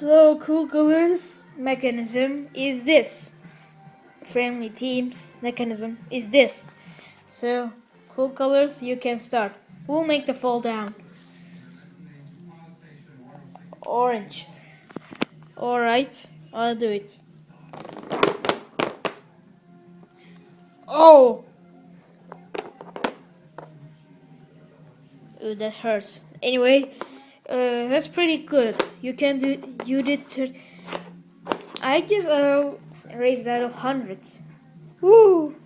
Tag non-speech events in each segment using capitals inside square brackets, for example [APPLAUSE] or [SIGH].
So cool colors mechanism is this. Friendly teams mechanism is this. So cool colors you can start. We'll make the fall down. Orange. Alright, I'll do it. Oh! Ooh, that hurts. Anyway, uh, that's pretty good. You can do. You did. I guess I'll raise that of hundreds. Woo!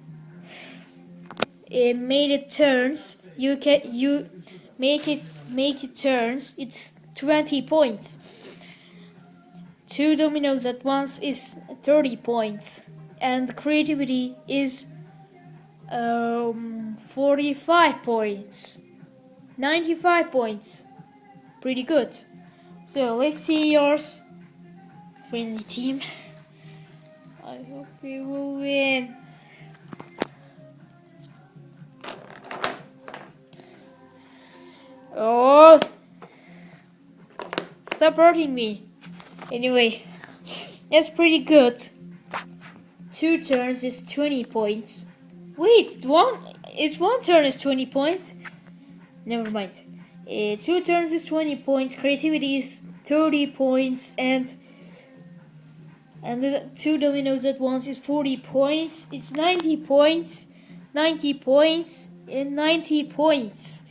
It made it turns. You can you make it make it turns. It's twenty points. Two dominoes at once is thirty points, and creativity is um forty-five points. 95 points. Pretty good. So let's see yours. Friendly team. I hope we will win. Oh! Stop hurting me. Anyway, that's pretty good. Two turns is 20 points. Wait, one, it's one turn is 20 points. Never mind. Uh, two turns is 20 points, creativity is 30 points, and and the two dominoes at once is 40 points. It's 90 points, 90 points, and 90 points.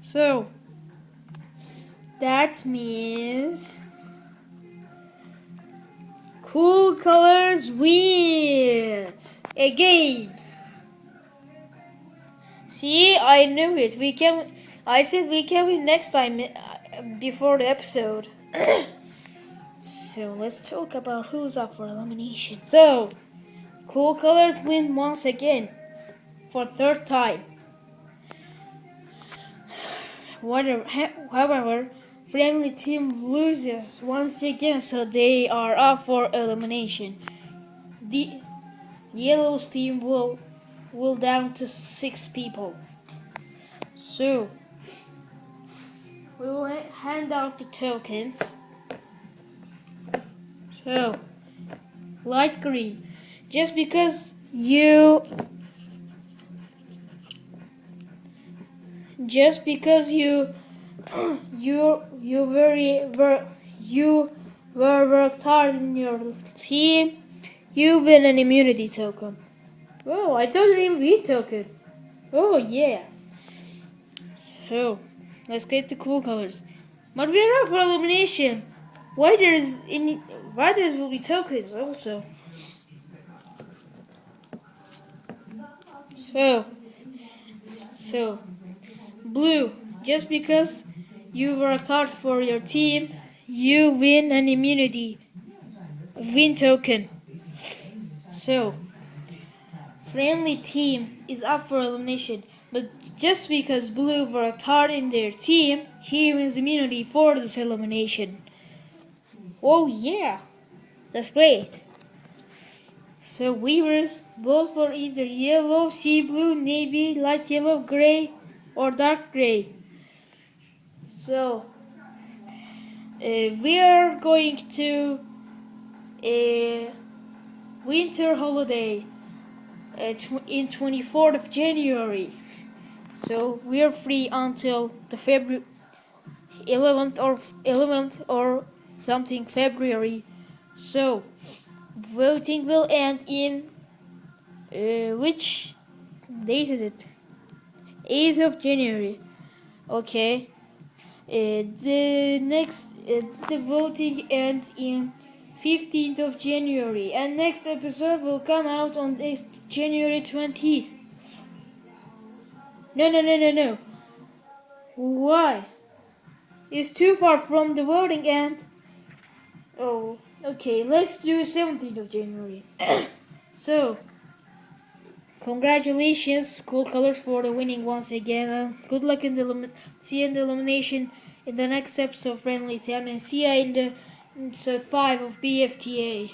So that means cool colors wins again. See, I knew it. We can I said we can win next time uh, before the episode. [CLEARS THROAT] so let's talk about who's up for elimination. So, Cool Colors win once again for third time. However, Friendly Team loses once again, so they are up for elimination. The Yellow's team will will down to six people. So we will hand out the tokens. So, light green. Just because you just because you [CLEARS THROAT] you you very ver, you were worked hard in your team, you win an immunity token. Oh, I thought an immunity token. Oh yeah. So. Let's get the cool colors. But we are up for elimination. Why there's in why there's will be tokens also. So so blue, just because you worked hard for your team, you win an immunity win token. So friendly team is up for elimination. But just because Blue worked hard in their team, he wins immunity for this elimination. Oh yeah, that's great. So Weavers vote for either yellow, sea blue, navy, light yellow, gray, or dark gray. So uh, we are going to a winter holiday uh, in 24th of January. So we are free until the February 11th or 11th or something February. So voting will end in uh, which date is it? 8th of January. Okay. Uh, the next uh, the voting ends in 15th of January and next episode will come out on January 20th. No, no, no, no, no. Why? It's too far from the voting end. Oh, okay. Let's do 17th of January. [COUGHS] so, congratulations, Cool Colors, for the winning once again. Uh, good luck in the see you in the elimination in the next episode of Friendly Time, and see you in the episode five of BFTA.